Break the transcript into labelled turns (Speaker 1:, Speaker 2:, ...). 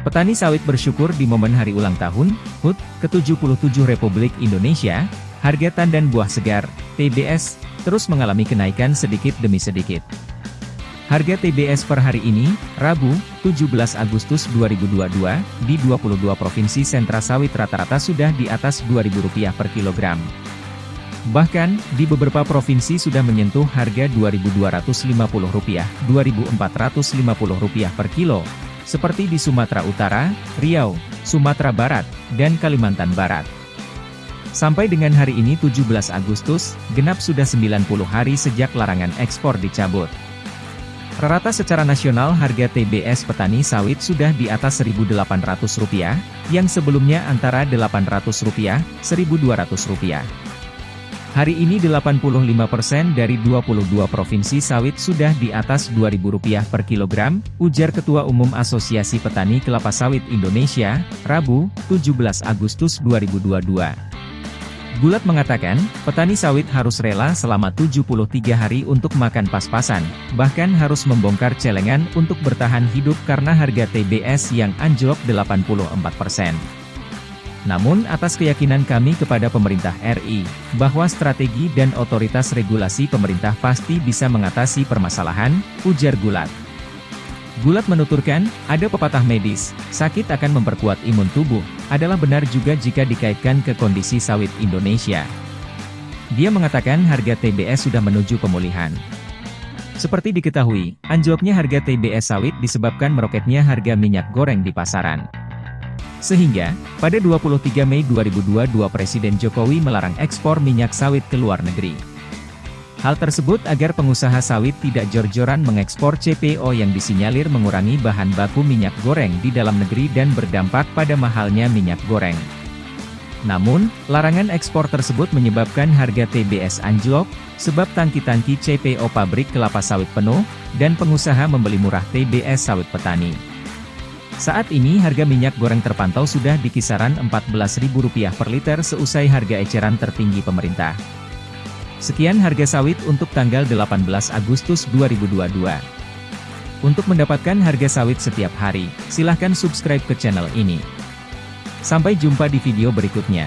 Speaker 1: Petani sawit bersyukur di momen hari ulang tahun, HUT, ke-77 Republik Indonesia, harga tandan buah segar, TBS, terus mengalami kenaikan sedikit demi sedikit. Harga TBS per hari ini, Rabu, 17 Agustus 2022, di 22 Provinsi sentra sawit rata-rata sudah di atas Rp2.000 per kilogram. Bahkan, di beberapa provinsi sudah menyentuh harga Rp2.250, Rp2.450 per kilo, seperti di Sumatera Utara, Riau, Sumatera Barat, dan Kalimantan Barat. Sampai dengan hari ini 17 Agustus, genap sudah 90 hari sejak larangan ekspor dicabut. Rata secara nasional harga TBS petani sawit sudah di atas Rp1.800, yang sebelumnya antara Rp800, Rp1.200. Hari ini 85% dari 22 provinsi sawit sudah di atas Rp2.000 per kilogram, ujar Ketua Umum Asosiasi Petani Kelapa Sawit Indonesia, Rabu, 17 Agustus 2022. Gulat mengatakan, petani sawit harus rela selama 73 hari untuk makan pas-pasan, bahkan harus membongkar celengan untuk bertahan hidup karena harga TBS yang anjlok 84%. Namun atas keyakinan kami kepada pemerintah RI, bahwa strategi dan otoritas regulasi pemerintah pasti bisa mengatasi permasalahan, ujar Gulat. Gulat menuturkan, ada pepatah medis, sakit akan memperkuat imun tubuh, adalah benar juga jika dikaitkan ke kondisi sawit Indonesia. Dia mengatakan harga TBS sudah menuju pemulihan. Seperti diketahui, anjloknya harga TBS sawit disebabkan meroketnya harga minyak goreng di pasaran. Sehingga, pada 23 Mei 2022 Presiden Jokowi melarang ekspor minyak sawit ke luar negeri. Hal tersebut agar pengusaha sawit tidak jor-joran mengekspor CPO yang disinyalir mengurangi bahan baku minyak goreng di dalam negeri dan berdampak pada mahalnya minyak goreng. Namun, larangan ekspor tersebut menyebabkan harga TBS anjlok, sebab tangki-tangki CPO pabrik kelapa sawit penuh, dan pengusaha membeli murah TBS sawit petani. Saat ini harga minyak goreng terpantau sudah di kisaran Rp14.000 per liter seusai harga eceran tertinggi pemerintah. Sekian harga sawit untuk tanggal 18 Agustus 2022. Untuk mendapatkan harga sawit setiap hari, silahkan subscribe ke channel ini. Sampai jumpa di video berikutnya.